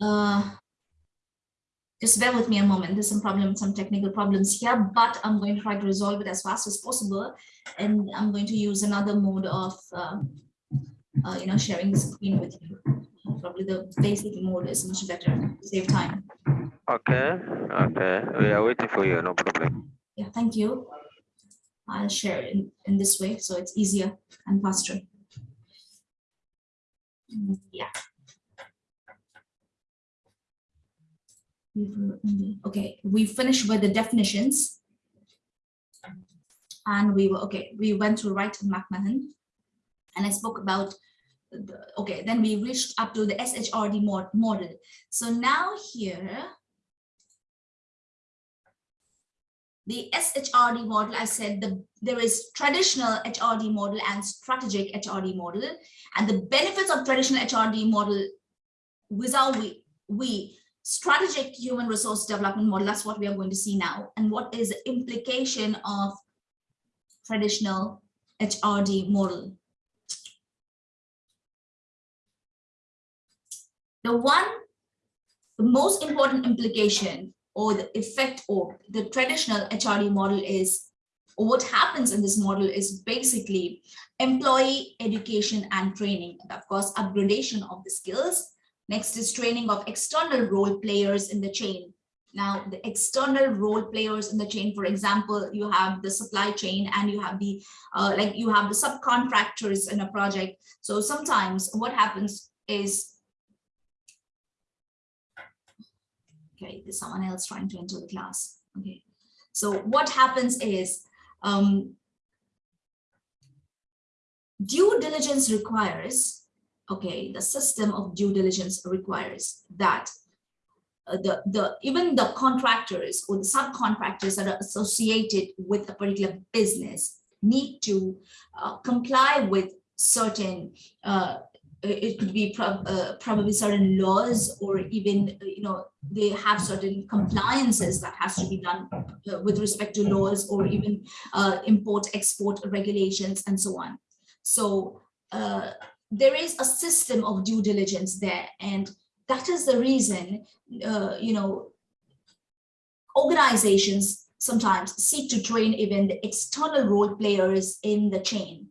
Uh, just bear with me a moment. There's some problems, some technical problems here, but I'm going to try to resolve it as fast as possible. And I'm going to use another mode of, uh, uh, you know, sharing the screen with you. Probably the basic mode is much better to save time. Okay, okay. We are waiting for you, no problem. Yeah, thank you. I'll share it in, in this way, so it's easier and faster. Mm, Yeah. Okay, we finished with the definitions. And we were, okay, we went to write McMahon. And I spoke about, the- okay, then we reached up to the SHRD mod, model. So now here, the SHRD model, I said the, there is traditional HRD model and strategic HRD model. And the benefits of traditional HRD model without we, we strategic human resource development model, that's what we are going to see now. And what is the implication of traditional HRD model? The one, the most important implication or the effect of the traditional HRD model is, what happens in this model is basically employee education and training, and of course, upgradation of the skills. Next is training of external role players in the chain. Now, the external role players in the chain, for example, you have the supply chain and you have the, uh, like you have the subcontractors in a project. So sometimes what happens is Okay, there's someone else trying to enter the class. Okay, so what happens is um, due diligence requires, okay, the system of due diligence requires that uh, the, the even the contractors or the subcontractors that are associated with a particular business need to uh, comply with certain uh, it could be uh, probably certain laws or even uh, you know they have certain compliances that has to be done uh, with respect to laws or even import export regulations and so on. So there is a system of due diligence there and that is the reason uh, you know organizations sometimes seek to train even the external role players in the chain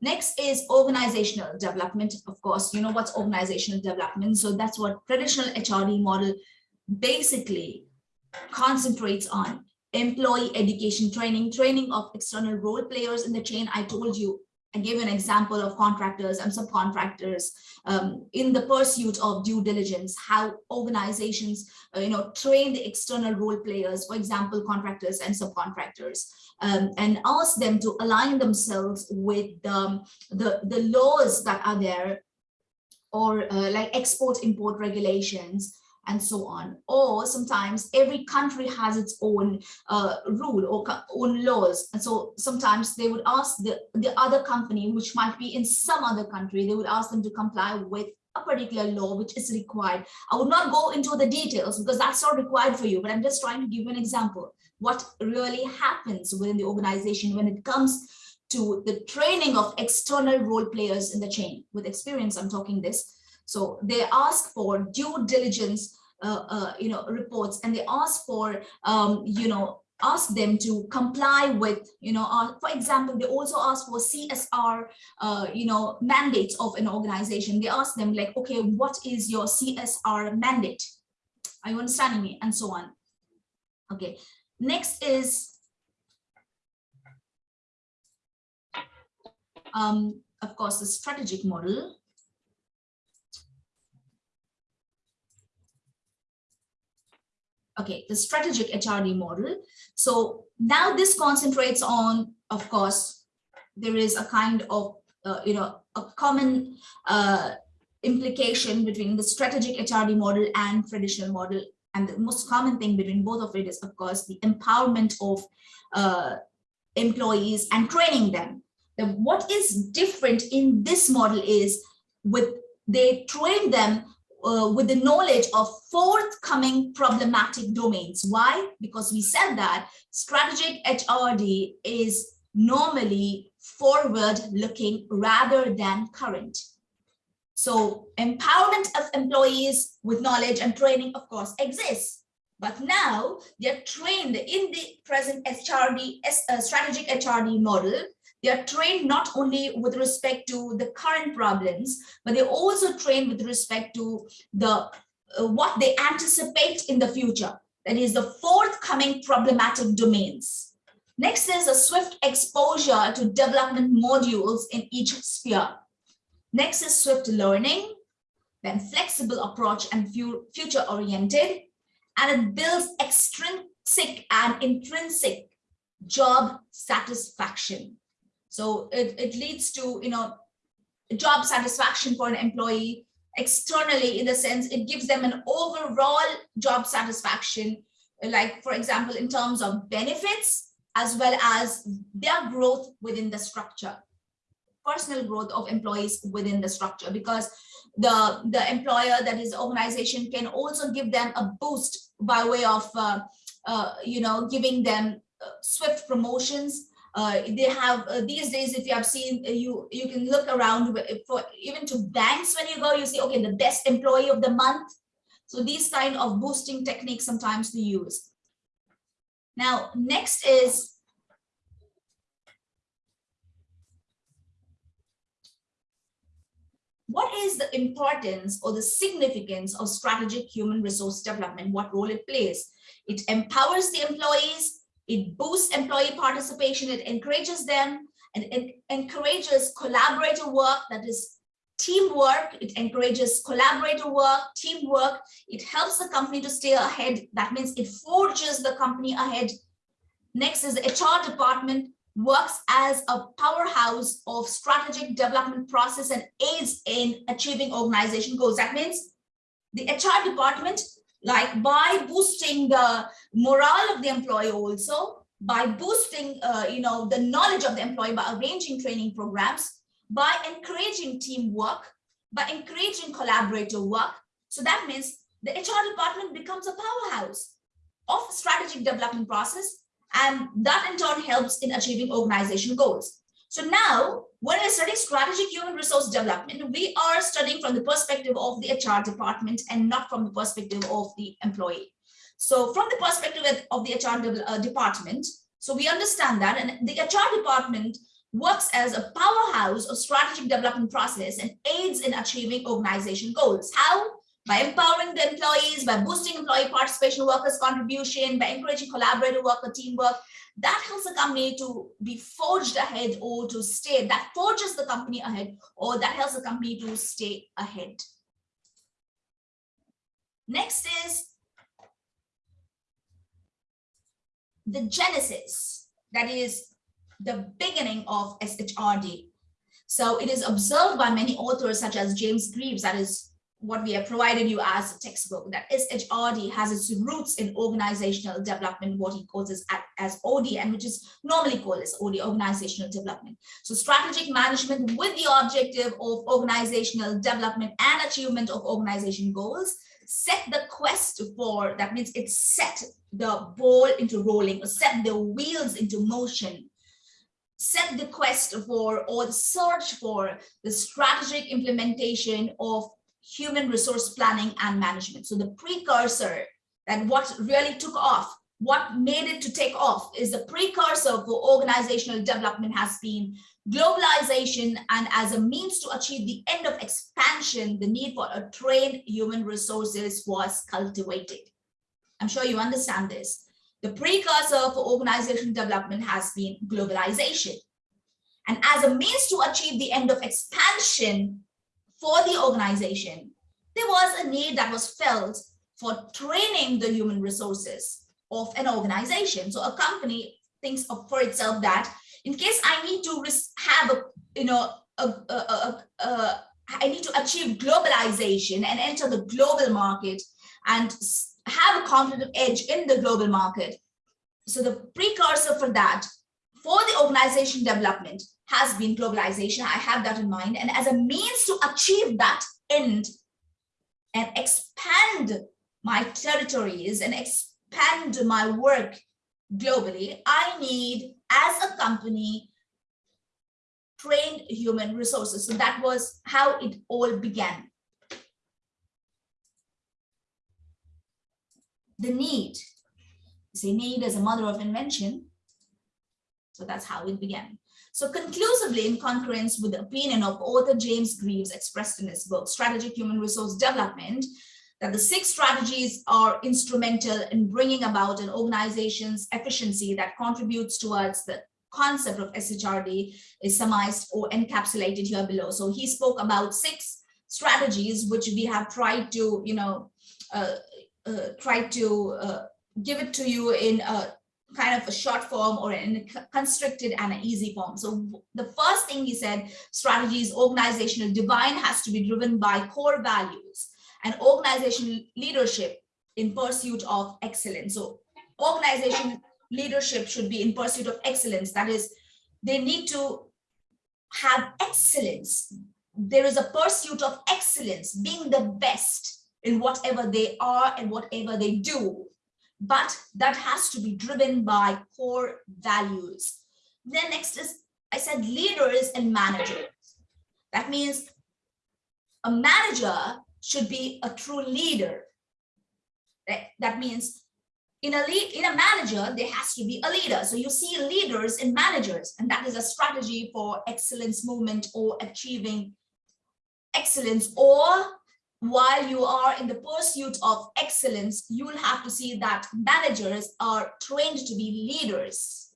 Next is organizational development. Of course, you know what's organizational development. So that's what traditional HRD model basically concentrates on employee education training, training of external role players in the chain. I told you, I gave an example of contractors and subcontractors um, in the pursuit of due diligence, how organizations, uh, you know, train the external role players, for example, contractors and subcontractors um, and ask them to align themselves with um, the, the laws that are there or uh, like export import regulations and so on. Or sometimes every country has its own uh, rule or own laws. And so sometimes they would ask the, the other company, which might be in some other country, they would ask them to comply with a particular law which is required. I would not go into the details because that's not required for you, but I'm just trying to give you an example. What really happens within the organization when it comes to the training of external role players in the chain. With experience, I'm talking this. So they ask for due diligence, uh, uh, you know, reports, and they ask for, um, you know, ask them to comply with, you know, uh, for example, they also ask for CSR, uh, you know, mandates of an organization. They ask them like, okay, what is your CSR mandate? Are you understanding me? And so on. Okay. Next is, um, of course, the strategic model. Okay, the strategic HRD model. So now this concentrates on, of course, there is a kind of, uh, you know, a common uh, implication between the strategic HRD model and traditional model. And the most common thing between both of it is, of course, the empowerment of uh, employees and training them. What is different in this model is with they train them uh, with the knowledge of forthcoming problematic domains. Why? Because we said that strategic HRD is normally forward looking rather than current. So empowerment of employees with knowledge and training, of course, exists. But now they're trained in the present HRD, uh, strategic HRD model. They are trained not only with respect to the current problems, but they're also trained with respect to the uh, what they anticipate in the future. That is the forthcoming problematic domains. Next is a swift exposure to development modules in each sphere. Next is swift learning, then flexible approach and future oriented, and it builds extrinsic and intrinsic job satisfaction. So it, it leads to, you know, job satisfaction for an employee externally in the sense it gives them an overall job satisfaction, like for example, in terms of benefits, as well as their growth within the structure, personal growth of employees within the structure, because the, the employer, that is organization, can also give them a boost by way of, uh, uh, you know, giving them uh, swift promotions. Uh, they have uh, these days, if you have seen, uh, you you can look around for even to banks when you go, you see, okay, the best employee of the month. So these kind of boosting techniques sometimes to use. Now, next is what is the importance or the significance of strategic human resource development, what role it plays. It empowers the employees, it boosts employee participation, it encourages them, and it encourages collaborative work, that is teamwork, it encourages collaborative work, teamwork, it helps the company to stay ahead, that means it forges the company ahead. Next is the HR department, works as a powerhouse of strategic development process and aids in achieving organization goals. That means the HR department, like by boosting the morale of the employee also, by boosting, uh, you know, the knowledge of the employee by arranging training programs, by encouraging teamwork, by encouraging collaborative work. So that means the HR department becomes a powerhouse of strategic development process and that in turn helps in achieving organization goals. So now, when we're studying strategic human resource development, we are studying from the perspective of the HR department and not from the perspective of the employee. So from the perspective of the HR uh, department, so we understand that and the HR department works as a powerhouse of strategic development process and aids in achieving organization goals. How? By empowering the employees, by boosting employee participation, workers' contribution, by encouraging collaborative work or teamwork, that helps the company to be forged ahead or to stay, that forges the company ahead, or that helps the company to stay ahead. Next is the genesis, that is the beginning of SHRD. So it is observed by many authors such as James Grieves, that is what we have provided you as a textbook that SHRD has its roots in organizational development, what he calls as, as OD, and which is normally called as OD, organizational development. So strategic management with the objective of organizational development and achievement of organization goals, set the quest for, that means it set the ball into rolling, or set the wheels into motion set the quest for or the search for the strategic implementation of human resource planning and management. So the precursor that what really took off, what made it to take off is the precursor for organizational development has been globalization and as a means to achieve the end of expansion, the need for a trained human resources was cultivated. I'm sure you understand this. The precursor for organizational development has been globalization. And as a means to achieve the end of expansion, for the organization, there was a need that was felt for training the human resources of an organization. So a company thinks for itself that in case I need to have a, you know, I need to achieve globalization and enter the global market and have a competitive edge in the global market. So the precursor for that, for the organization development, has been globalization. I have that in mind. And as a means to achieve that end and expand my territories and expand my work globally, I need, as a company, trained human resources. So that was how it all began. The need, say need as a mother of invention. So that's how it began. So conclusively, in concurrence with the opinion of author James Grieves expressed in his book, Strategic Human Resource Development, that the six strategies are instrumental in bringing about an organization's efficiency that contributes towards the concept of SHRD is summarized or encapsulated here below. So he spoke about six strategies which we have tried to, you know, uh, uh, try to uh, give it to you in a kind of a short form or in a constricted and an easy form. So the first thing he said, strategies, organizational divine has to be driven by core values and organizational leadership in pursuit of excellence. So organization leadership should be in pursuit of excellence. That is, they need to have excellence. There is a pursuit of excellence, being the best in whatever they are and whatever they do. But that has to be driven by core values. Then next is, I said leaders and managers. That means a manager should be a true leader. That, means in a lead, in a manager, there has to be a leader. So you see leaders and managers, and that is a strategy for excellence movement or achieving excellence. Or while you are in the pursuit of excellence, you will have to see that managers are trained to be leaders.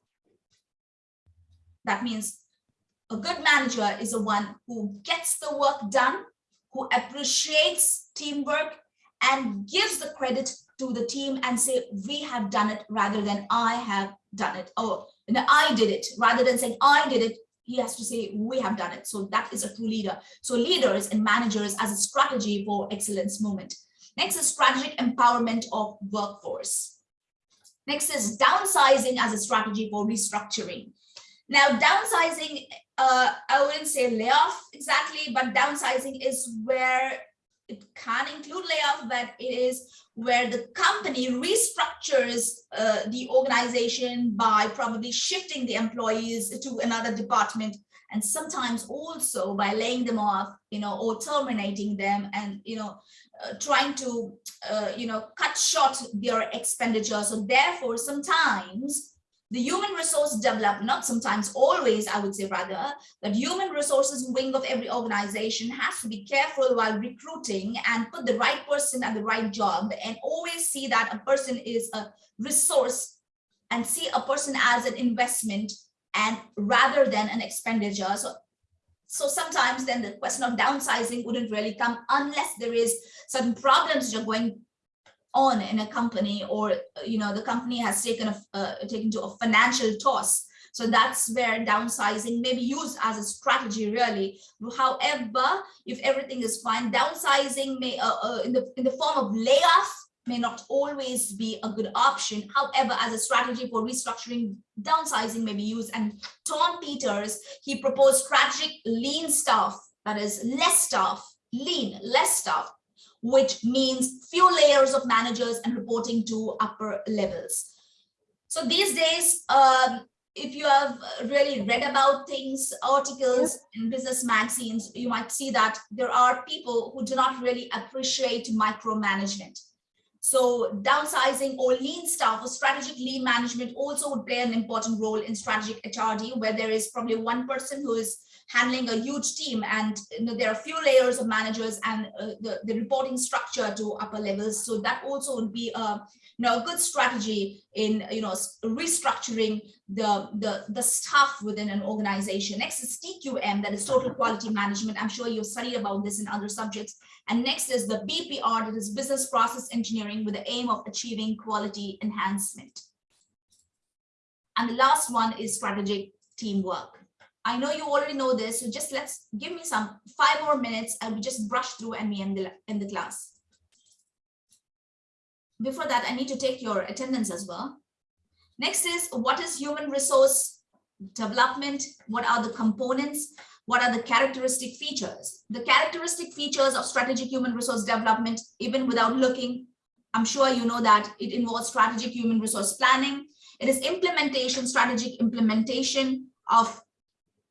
That means a good manager is the one who gets the work done who appreciates teamwork and gives the credit to the team and say, we have done it rather than I have done it. Oh, I did it rather than saying I did it. He has to say we have done it. So that is a true leader. So leaders and managers as a strategy for excellence movement. Next is strategic empowerment of workforce. Next is downsizing as a strategy for restructuring. Now, downsizing, uh, I wouldn't say layoff exactly, but downsizing is where it can include layoff, but it is where the company restructures uh, the organization by probably shifting the employees to another department and sometimes also by laying them off, you know, or terminating them and, you know, uh, trying to, uh, you know, cut short their expenditure. So therefore, sometimes the human resource development, not sometimes always, I would say rather, that human resources wing of every organization has to be careful while recruiting and put the right person at the right job and always see that a person is a resource and see a person as an investment and rather than an expenditure. So, so sometimes then the question of downsizing wouldn't really come unless there is certain problems you're going on in a company or you know the company has taken a uh, taken to a financial toss. So that's where downsizing may be used as a strategy really. However if everything is fine downsizing may uh, uh, in the in the form of layoff may not always be a good option. However as a strategy for restructuring downsizing may be used. And tom peters he proposed strategic lean staff that is less staff lean less staff which means few layers of managers and reporting to upper levels. So these days, um, if you have really read about things, articles in business magazines, you might see that there are people who do not really appreciate micromanagement. So downsizing or lean staff or strategic lean management also would play an important role in strategic HRD, where there is probably one person who is handling a huge team and you know, there are few layers of managers and uh, the, the reporting structure to upper levels. So that also would be a, you know, a good strategy in, you know, restructuring the, the, the staff within an organization. Next is TQM, that is total quality management. I'm sure you've studied about this in other subjects. And next is the BPR, that is business process engineering with the aim of achieving quality enhancement. And the last one is strategic teamwork. I know you already know this, so just let's give me some five more minutes and we just brush through and we end the, end the class. Before that, I need to take your attendance as well. Next is what is human resource development? What are the components? What are the characteristic features? The characteristic features of strategic human resource development, even without looking, I'm sure you know that it involves strategic human resource planning. It is implementation, strategic implementation of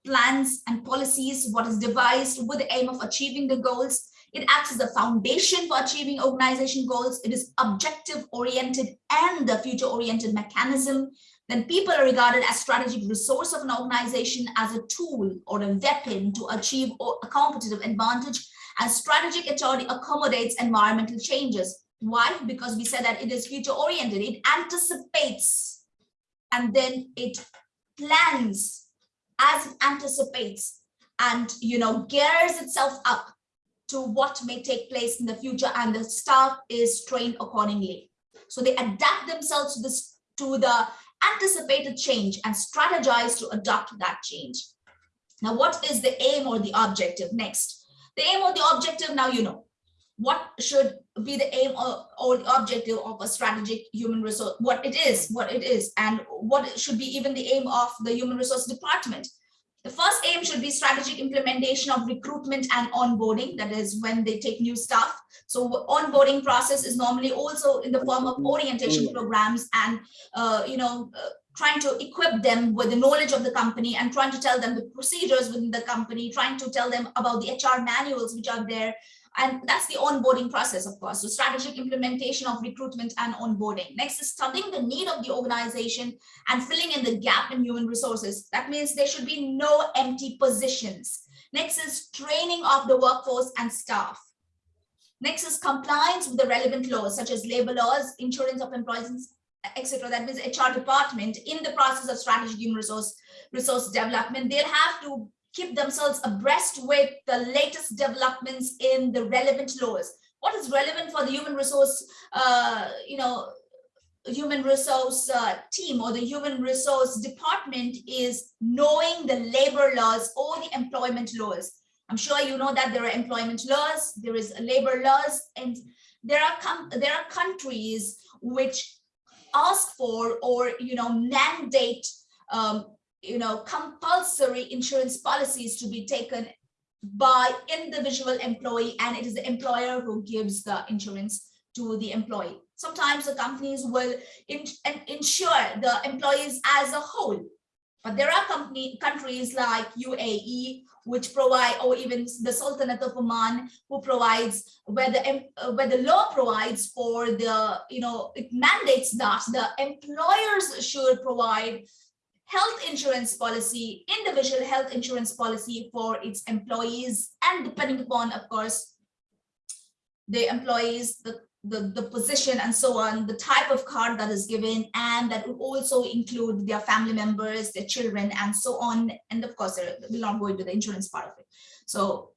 plans and policies, what is devised with the aim of achieving the goals. It acts as a foundation for achieving organization goals. It is objective oriented and a future oriented mechanism. Then people are regarded as strategic resource of an organization as a tool or a weapon to achieve a competitive advantage. And strategic authority accommodates environmental changes. Why? Because we said that it is future oriented. It anticipates and then it plans as it anticipates and you know gears itself up to what may take place in the future and the staff is trained accordingly. So they adapt themselves to this to the anticipated change and strategize to adopt that change. Now what is the aim or the objective next? The aim or the objective now you know what should be the aim or, or the objective of a strategic human resource, what it is, what it is, and what should be even the aim of the human resource department. The first aim should be strategic implementation of recruitment and onboarding. That is when they take new staff. So onboarding process is normally also in the form of orientation programs and, uh, you know, uh, trying to equip them with the knowledge of the company and trying to tell them the procedures within the company, trying to tell them about the HR manuals which are there, and that's the onboarding process, of course. So strategic implementation of recruitment and onboarding. Next is studying the need of the organization and filling in the gap in human resources. That means there should be no empty positions. Next is training of the workforce and staff. Next is compliance with the relevant laws, such as labor laws, insurance of employees, etc. That means HR department in the process of strategic human resource resource development, they'll have to keep themselves abreast with the latest developments in the relevant laws. What is relevant for the human resource, uh, you know, human resource uh, team or the human resource department is knowing the labor laws or the employment laws. I'm sure you know that there are employment laws, there is labor laws, and there are there are countries which ask for or you know mandate um, you know, compulsory insurance policies to be taken by individual employee and it is the employer who gives the insurance to the employee. Sometimes the companies will in, insure the employees as a whole, but there are company countries like UAE which provide or even the Sultanate of Oman who provides where the where the law provides for the you know it mandates that the employers should provide health insurance policy, individual health insurance policy for its employees and depending upon, of course, the employees, the, the, the position and so on, the type of card that is given, and that will also include their family members, their children, and so on. And of course, we'll not go into the insurance part of it. So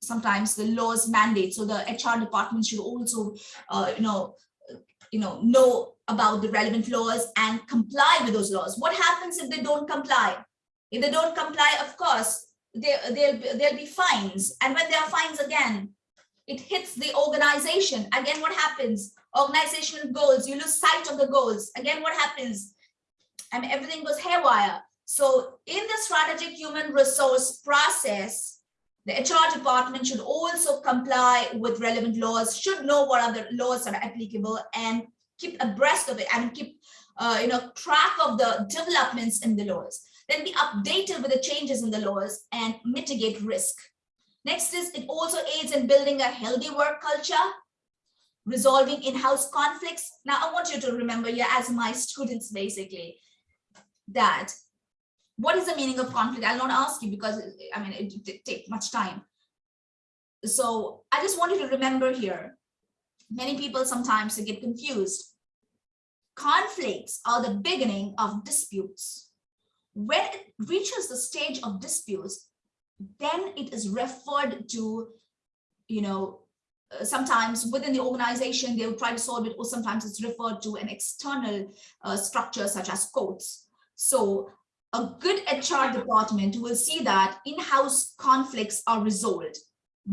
sometimes the laws mandate, so the HR department should also, uh, you know, you know, know about the relevant laws and comply with those laws. What happens if they don't comply? If they don't comply, of course, there, there'll, be, there'll be fines. And when there are fines again, it hits the organization. Again, what happens? Organizational goals, you lose sight of the goals. Again, what happens? I mean, everything goes haywire. So in the strategic human resource process, the HR department should also comply with relevant laws, should know what other laws are applicable and keep abreast of it and keep uh, you know track of the developments in the laws. Then be updated with the changes in the laws and mitigate risk. Next is it also aids in building a healthy work culture resolving in-house conflicts. Now i want you to remember you as my students basically that what is the meaning of conflict i'll not ask you because i mean it, it take much time so i just want you to remember here many people sometimes get confused conflicts are the beginning of disputes. When it reaches the stage of disputes, then it is referred to, you know, uh, sometimes within the organization, they'll try to solve it, or sometimes it's referred to an external uh, structure such as courts. So a good HR department will see that in-house conflicts are resolved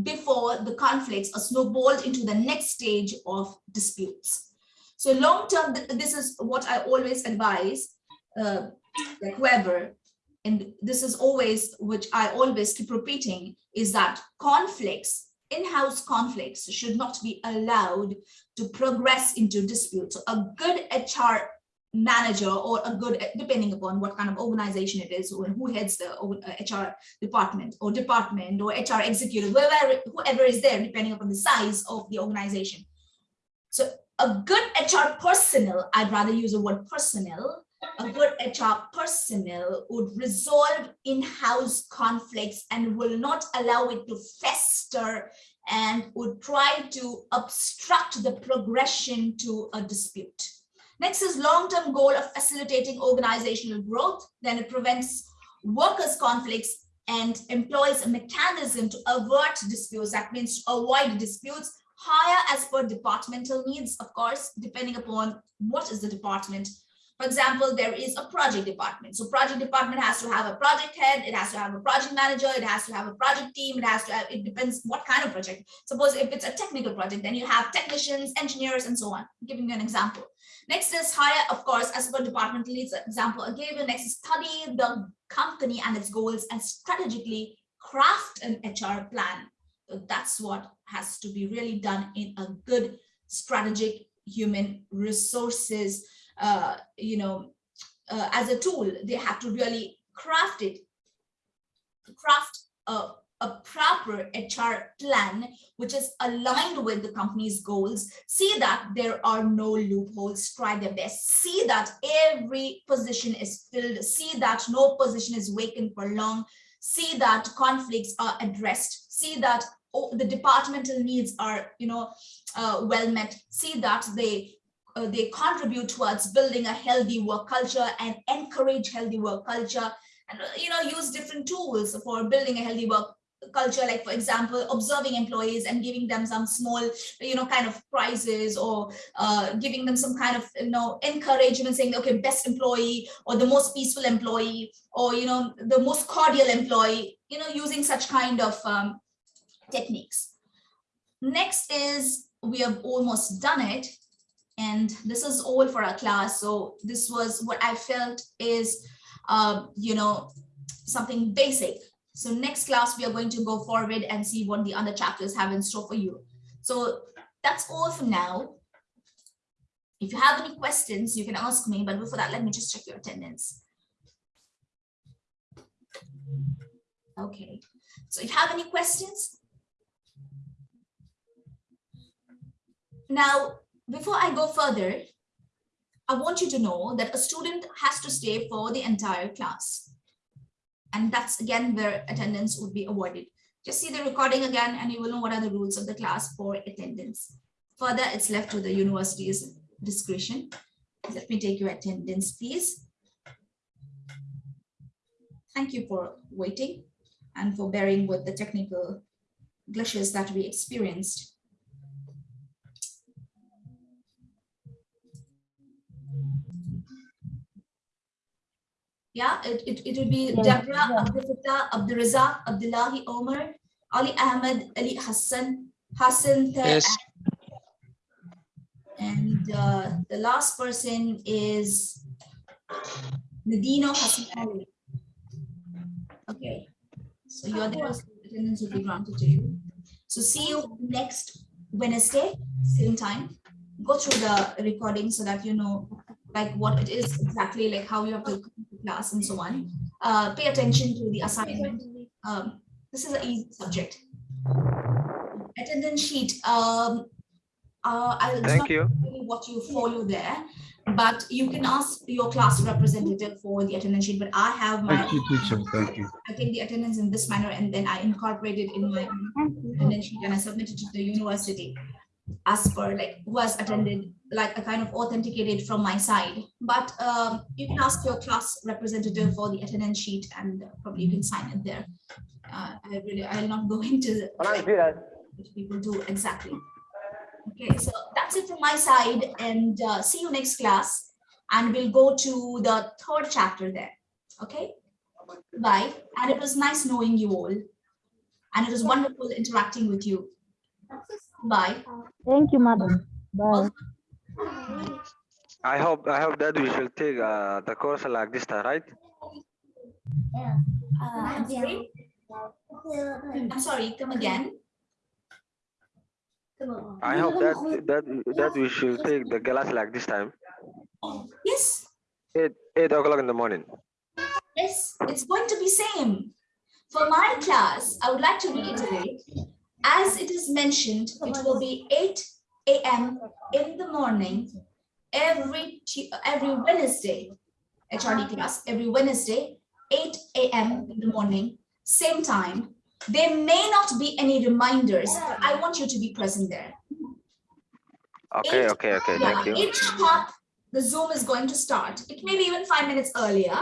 before the conflicts are snowballed into the next stage of disputes. So long term, this is what I always advise, uh, like whoever, and this is always, which I always keep repeating, is that conflicts, in-house conflicts should not be allowed to progress into disputes. So a good HR manager or a good, depending upon what kind of organization it is, or who heads the uh, HR department or department or HR executive, whoever, whoever is there, depending upon the size of the organization. So a good HR personnel, I'd rather use the word personnel, a good HR personnel would resolve in-house conflicts and will not allow it to fester and would try to obstruct the progression to a dispute. Next is long-term goal of facilitating organizational growth. Then it prevents workers' conflicts and employs a mechanism to avert disputes. That means avoid disputes, hire as per departmental needs, of course, depending upon what is the department. For example, there is a project department. So project department has to have a project head, it has to have a project manager, it has to have a project team, it has to have, it depends what kind of project. Suppose if it's a technical project, then you have technicians, engineers, and so on. giving you an example. Next is hire, of course, as per departmental needs example I gave you. Next is study the company and its goals and strategically craft an HR plan. So That's what has to be really done in a good strategic human resources, uh, you know, uh, as a tool. They have to really craft it, craft a, a proper HR plan which is aligned with the company's goals, see that there are no loopholes, try their best, see that every position is filled, see that no position is vacant for long, see that conflicts are addressed, see that oh, the departmental needs are, you know, uh, well met, see that they uh, they contribute towards building a healthy work culture and encourage healthy work culture and uh, you know use different tools for building a healthy work culture like for example observing employees and giving them some small you know kind of prizes or uh, giving them some kind of you know encouragement saying okay best employee or the most peaceful employee or you know the most cordial employee you know using such kind of um, techniques. Next is we have almost done it and this is all for our class. So this was what i felt is uh, you know something basic so next class, we are going to go forward and see what the other chapters have in store for you. So that's all for now. If you have any questions, you can ask me, but before that, let me just check your attendance. Okay, so if you have any questions? Now, before I go further, I want you to know that a student has to stay for the entire class. And that's again where attendance would be awarded. Just see the recording again and you will know what are the rules of the class for attendance. Further, it's left to the university's discretion. Let me take your attendance, please. Thank you for waiting and for bearing with the technical glitches that we experienced. Yeah, it, it, it would be Yes, Deborah, yeah. Abdul Fattah, Abdul Razak, Abdullahi Omar, Ali Ahmed, Ali Hassan, Hassan, Teh, Yes, and uh, the last person is Nadino Hassan Ali. Okay, so you're there, so attendance will be granted to you. So see you next Wednesday, same time. Go through the recording so that you know like what it is exactly, like how you have to class and so on. Uh, pay attention to the assignment. Um, this is an easy subject. Attendance sheet. Um, uh, I'll Thank you. what you follow there, but you can ask your class representative for the attendance sheet, but I have my, Thank you, teacher. Thank you. I take the attendance in this manner and then I incorporate it in my attendance sheet and I submit it to the university as per like who has attended, like a kind of authenticated from my side. But um, you can ask your class representative for the attendance sheet and uh, probably you can sign it there. Uh, I really, I'll not go into what people do exactly. Okay, so that's it from my side and uh, see you next class. And we'll go to the third chapter there. Okay, bye. And it was nice knowing you all. And it was wonderful interacting with you. Bye. Thank you, madam. Bye. I hope I hope that we should take uh, the course like this time, right? Uh, I'm sorry. I'm sorry, come again. I hope that that that we should take the class like this time. Yes, Eight, eight o'clock in the morning. Yes, it's going to be same. For my class, I would like to reiterate, as it is mentioned, it will be eight AM in the morning, every, every Wednesday, HRD class, every Wednesday, eight AM in the morning, same time. There may not be any reminders, but I want you to be present there. Okay, Eight- okay, okay, Yeah, thank you. Each sharp, the Zoom is going to start. It may be even five minutes earlier.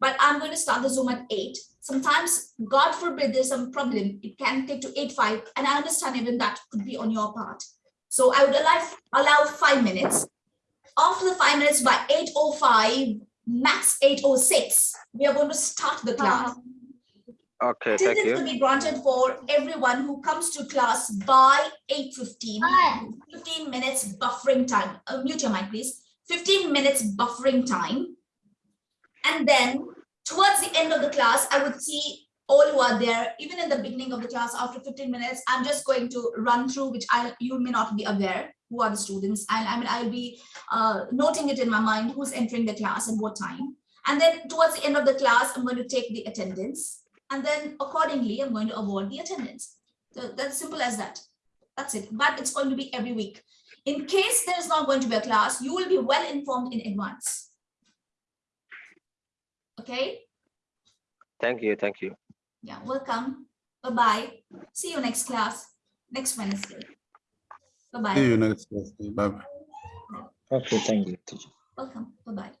But I'm going to start the Zoom at eight. Sometimes, God forbid, there's some problem. It can take to eight, five, and I understand even that could be on your part. So I would allow, allow five minutes. After the five minutes, by eight oh five, max eight oh six, we are going to start the class. Okay, thank Attendance will be granted for everyone who comes to class by 8:15. 15 minutes buffering time. Uh, Mute your mic, please. 15 minutes buffering time. And then towards the end of the class, I would see all who are there, even in the beginning of the class, after 15 minutes, I'm just going to run through, which I, you may not be aware, who are the students. And I mean, I'll be uh, noting it in my mind, who's entering the class and what time. And then towards the end of the class, I'm going to take the attendance. And then accordingly, I'm going to award the attendance. So that's simple as that. That's it. But it's going to be every week. In case there is not going to be a class, you will be well informed in advance. Okay? Thank you, thank you. Yeah, welcome. Bye-bye. See you next class, next Wednesday. See Bye-bye. you next Thursday. Bye bye. Okay, thank you, teacher. Welcome. Bye-bye.